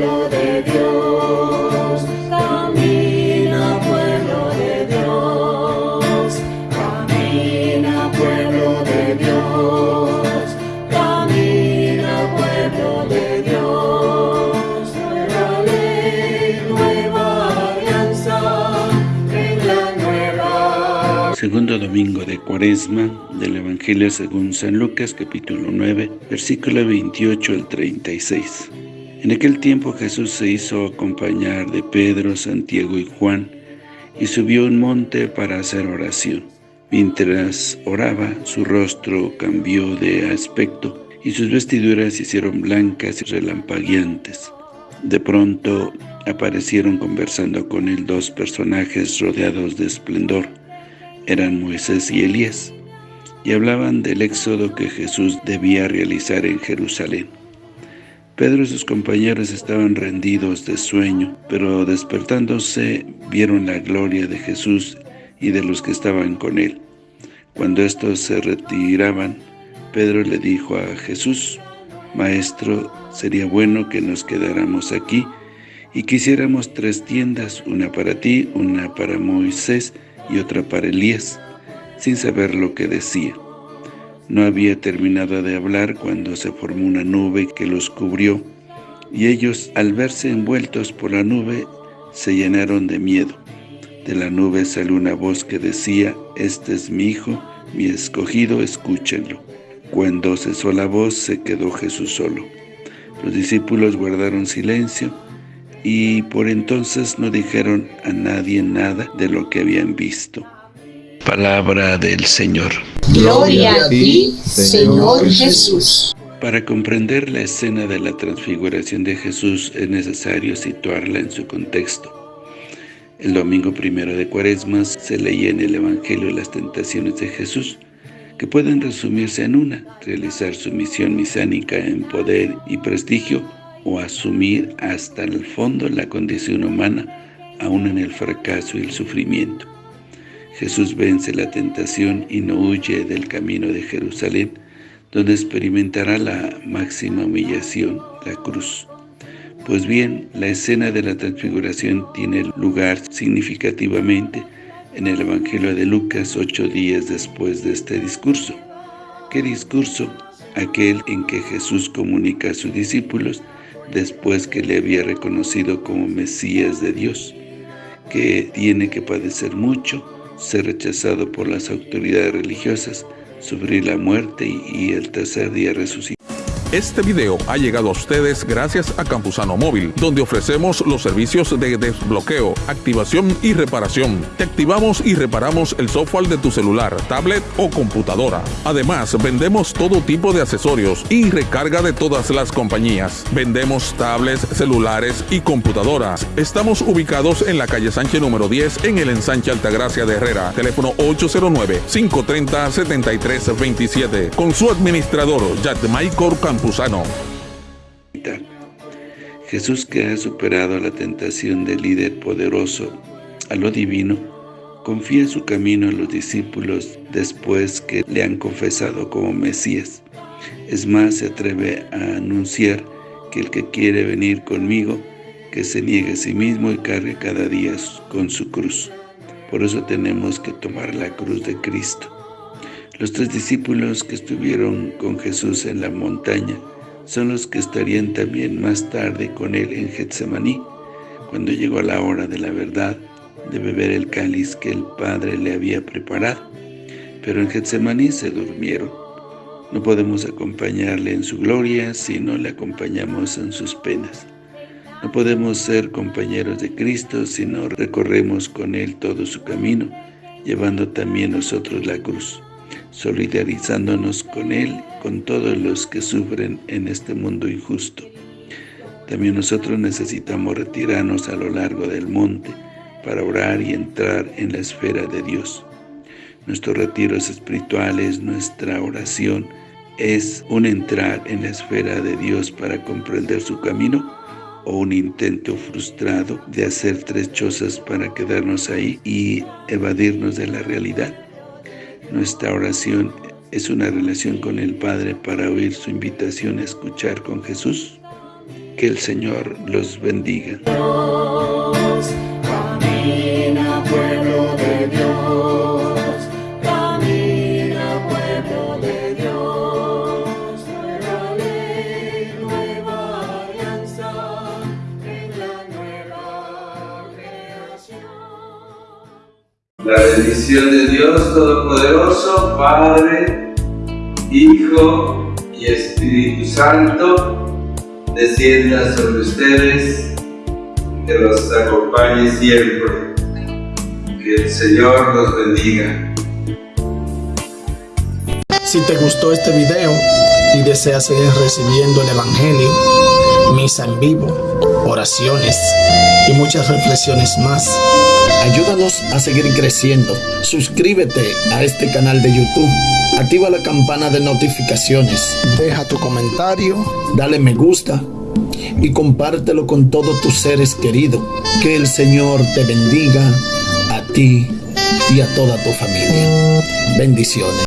pueblo de Dios, camina pueblo de Dios, camina pueblo de Dios, camina pueblo de Dios, nueva ley, nueva alianza, en la nueva. Segundo domingo de Cuaresma del Evangelio según San Lucas capítulo 9 versículo 28 al 36. En aquel tiempo Jesús se hizo acompañar de Pedro, Santiago y Juan y subió un monte para hacer oración. Mientras oraba, su rostro cambió de aspecto y sus vestiduras se hicieron blancas y relampagueantes. De pronto aparecieron conversando con él dos personajes rodeados de esplendor. Eran Moisés y Elías, y hablaban del éxodo que Jesús debía realizar en Jerusalén. Pedro y sus compañeros estaban rendidos de sueño, pero despertándose vieron la gloria de Jesús y de los que estaban con él. Cuando estos se retiraban, Pedro le dijo a Jesús, Maestro, sería bueno que nos quedáramos aquí y quisiéramos tres tiendas, una para ti, una para Moisés y otra para Elías, sin saber lo que decía. No había terminado de hablar cuando se formó una nube que los cubrió, y ellos, al verse envueltos por la nube, se llenaron de miedo. De la nube salió una voz que decía, Este es mi hijo, mi escogido, escúchenlo. Cuando cesó la voz, se quedó Jesús solo. Los discípulos guardaron silencio, y por entonces no dijeron a nadie nada de lo que habían visto. Palabra del Señor. Gloria a ti, Señor Jesús. Para comprender la escena de la transfiguración de Jesús es necesario situarla en su contexto. El domingo primero de Cuaresma se leía en el Evangelio las tentaciones de Jesús, que pueden resumirse en una, realizar su misión misánica en poder y prestigio o asumir hasta el fondo la condición humana, aún en el fracaso y el sufrimiento. Jesús vence la tentación y no huye del camino de Jerusalén, donde experimentará la máxima humillación, la cruz. Pues bien, la escena de la transfiguración tiene lugar significativamente en el Evangelio de Lucas ocho días después de este discurso. ¿Qué discurso? Aquel en que Jesús comunica a sus discípulos después que le había reconocido como Mesías de Dios, que tiene que padecer mucho, ser rechazado por las autoridades religiosas, sufrir la muerte y el tercer día resucitar. Este video ha llegado a ustedes gracias a Campusano Móvil, donde ofrecemos los servicios de desbloqueo, activación y reparación. Te activamos y reparamos el software de tu celular, tablet o computadora. Además, vendemos todo tipo de accesorios y recarga de todas las compañías. Vendemos tablets, celulares y computadoras. Estamos ubicados en la calle Sánchez número 10 en el ensanche Altagracia de Herrera. Teléfono 809-530-7327. Con su administrador, Yadmaicor Jesús que ha superado la tentación del líder poderoso a lo divino, confía su camino a los discípulos después que le han confesado como Mesías. Es más, se atreve a anunciar que el que quiere venir conmigo, que se niegue a sí mismo y cargue cada día con su cruz. Por eso tenemos que tomar la cruz de Cristo. Los tres discípulos que estuvieron con Jesús en la montaña son los que estarían también más tarde con él en Getsemaní, cuando llegó la hora de la verdad, de beber el cáliz que el Padre le había preparado. Pero en Getsemaní se durmieron. No podemos acompañarle en su gloria si no le acompañamos en sus penas. No podemos ser compañeros de Cristo si no recorremos con Él todo su camino, llevando también nosotros la cruz solidarizándonos con Él, con todos los que sufren en este mundo injusto. También nosotros necesitamos retirarnos a lo largo del monte para orar y entrar en la esfera de Dios. Nuestros retiros espirituales, nuestra oración, es un entrar en la esfera de Dios para comprender su camino o un intento frustrado de hacer tres chozas para quedarnos ahí y evadirnos de la realidad. Nuestra oración es una relación con el Padre para oír su invitación a escuchar con Jesús. Que el Señor los bendiga. Bendición de Dios Todopoderoso, Padre, Hijo y Espíritu Santo, descienda sobre ustedes, que los acompañe siempre. Que el Señor los bendiga. Si te gustó este video y deseas seguir recibiendo el Evangelio, misa en vivo, oraciones y muchas reflexiones más, ayúdanos a seguir creciendo. Suscríbete a este canal de YouTube. Activa la campana de notificaciones. Deja tu comentario, dale me gusta y compártelo con todos tus seres queridos. Que el Señor te bendiga a ti y a toda tu familia. Bendiciones.